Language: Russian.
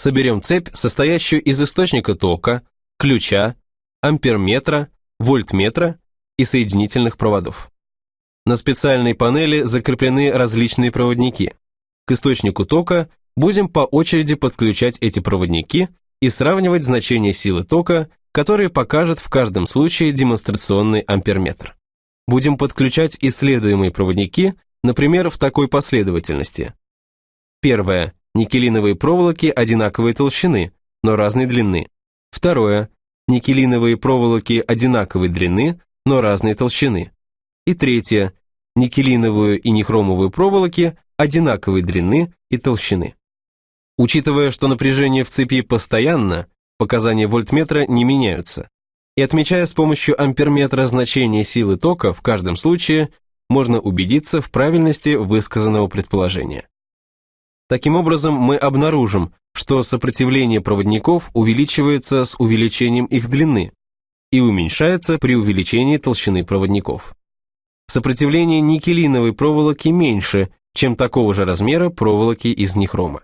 Соберем цепь, состоящую из источника тока, ключа, амперметра, вольтметра и соединительных проводов. На специальной панели закреплены различные проводники. К источнику тока будем по очереди подключать эти проводники и сравнивать значение силы тока, которые покажет в каждом случае демонстрационный амперметр. Будем подключать исследуемые проводники, например, в такой последовательности. Первое. Никелиновые проволоки одинаковой толщины, но разной длины. Второе. Никелиновые проволоки одинаковой длины, но разной толщины. И третье. Никелиновую и нехромовую проволоки одинаковой длины и толщины. Учитывая, что напряжение в цепи постоянно, показания вольтметра не меняются. И отмечая с помощью амперметра значение силы тока в каждом случае, можно убедиться в правильности высказанного предположения. Таким образом, мы обнаружим, что сопротивление проводников увеличивается с увеличением их длины и уменьшается при увеличении толщины проводников. Сопротивление никелиновой проволоки меньше, чем такого же размера проволоки из нехрома.